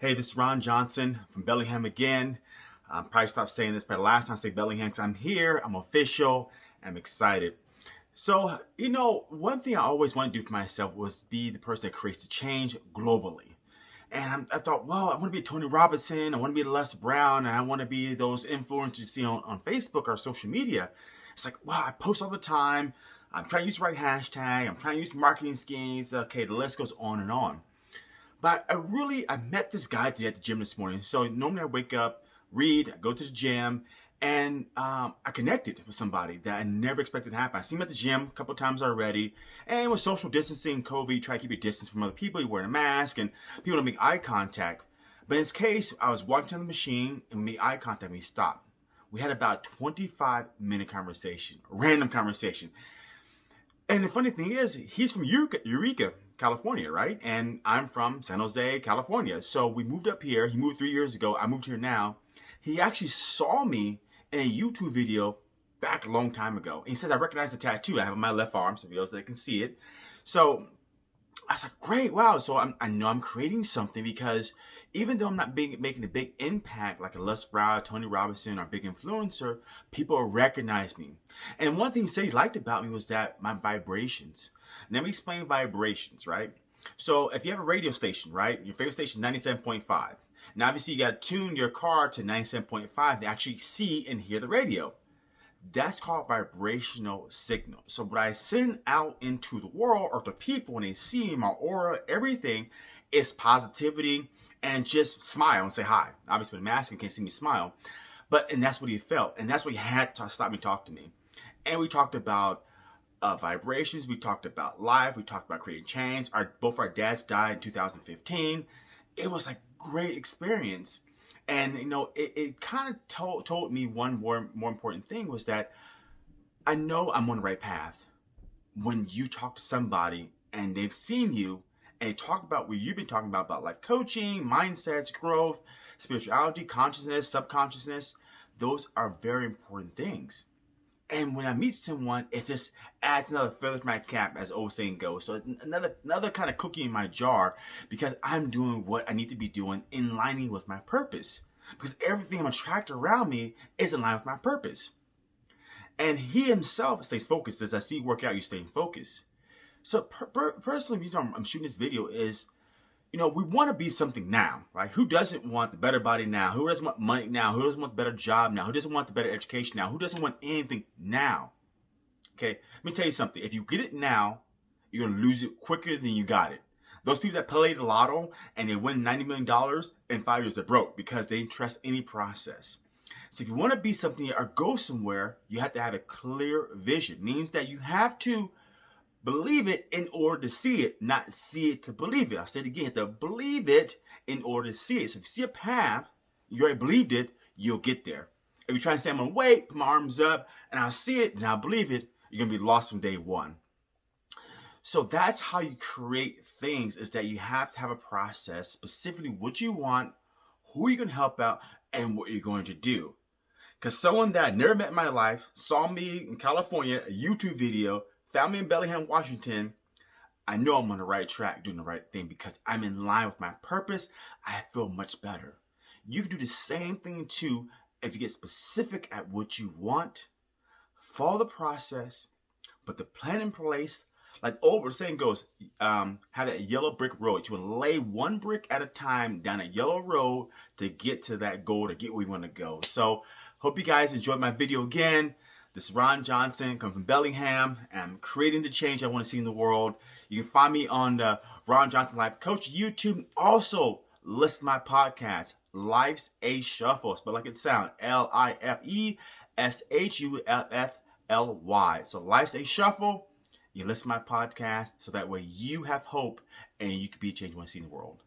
Hey, this is Ron Johnson from Bellingham again. I'm probably stopped saying this, but last time I say Bellingham, because I'm here, I'm official, I'm excited. So, you know, one thing I always want to do for myself was be the person that creates the change globally. And I thought, well, I want to be Tony Robinson, I want to be Les Brown, and I want to be those influencers you see on, on Facebook or social media. It's like, wow, I post all the time. I'm trying to use the right hashtag. I'm trying to use marketing schemes. Okay, the list goes on and on. But I really, I met this guy today at the gym this morning. So normally I wake up, read, I go to the gym, and um, I connected with somebody that I never expected to happen. I seen him at the gym a couple times already, and with social distancing, COVID, you try to keep your distance from other people. You're wearing a mask, and people don't make eye contact. But in this case, I was walking to the machine, and we made eye contact, we stopped. We had about 25 minute conversation, random conversation. And the funny thing is, he's from Eureka, Eureka, California, right? And I'm from San Jose, California. So we moved up here. He moved three years ago. I moved here now. He actually saw me in a YouTube video back a long time ago. he said, I recognize the tattoo I have on my left arm, so they can see it. So I was like, great, wow. So I'm, i know I'm creating something because even though I'm not being, making a big impact like a Les Brown, Tony Robinson, or big influencer, people recognize me. And one thing he said he liked about me was that my vibrations. Let me explain vibrations, right? So if you have a radio station, right, your favorite station is 97.5. Now, obviously, you got to tune your car to 97.5 to actually see and hear the radio. That's called vibrational signal. So what I send out into the world or to people when they see my aura, everything is positivity and just smile and say hi. Obviously with a mask, you can't see me smile. But, and that's what he felt. And that's what he had to stop me talk to me. And we talked about uh, vibrations. We talked about life. We talked about creating change. Our, both our dads died in 2015. It was like great experience. And you know, it, it kind of told told me one more more important thing was that I know I'm on the right path. When you talk to somebody and they've seen you and talk about what you've been talking about about life coaching, mindsets, growth, spirituality, consciousness, subconsciousness, those are very important things. And when I meet someone, it just adds another feather to my cap, as old saying goes. So another another kind of cookie in my jar because I'm doing what I need to be doing in lining with my purpose. Because everything I'm attracting around me is in line with my purpose. And he himself stays focused. As I see work out, you staying focused. So per per personally, the reason I'm, I'm shooting this video is you know, we want to be something now, right? Who doesn't want the better body now? Who doesn't want money now? Who doesn't want the better job now? Who doesn't want the better education now? Who doesn't want anything now? Okay, let me tell you something. If you get it now, you're going to lose it quicker than you got it. Those people that play the lotto and they win $90 million in five years, they're broke because they didn't trust any process. So if you want to be something or go somewhere, you have to have a clear vision. It means that you have to believe it in order to see it, not see it to believe it. I said again, to believe it in order to see it. So if you see a path, you already believed it, you'll get there. If you try to say, I'm gonna wait, put my arms up, and I'll see it, and I'll believe it, you're gonna be lost from day one. So that's how you create things is that you have to have a process, specifically what you want, who you're gonna help out, and what you're going to do. Because someone that I never met in my life saw me in California, a YouTube video, found me in Bellingham, Washington, I know I'm on the right track doing the right thing because I'm in line with my purpose. I feel much better. You can do the same thing too if you get specific at what you want, follow the process, put the plan in place. Like old the saying goes, um, have that yellow brick road. You want to lay one brick at a time down a yellow road to get to that goal, to get where you want to go. So hope you guys enjoyed my video again. This is Ron Johnson, come from Bellingham, and I'm creating the change I want to see in the world. You can find me on the Ron Johnson Life Coach YouTube. Also, list my podcast, Life's a Shuffle. Spell like it sounds, L-I-F-E-S-H-U-F-F-L-Y. So Life's a Shuffle. You listen to my podcast so that way you have hope and you can be a change you want to see in the world.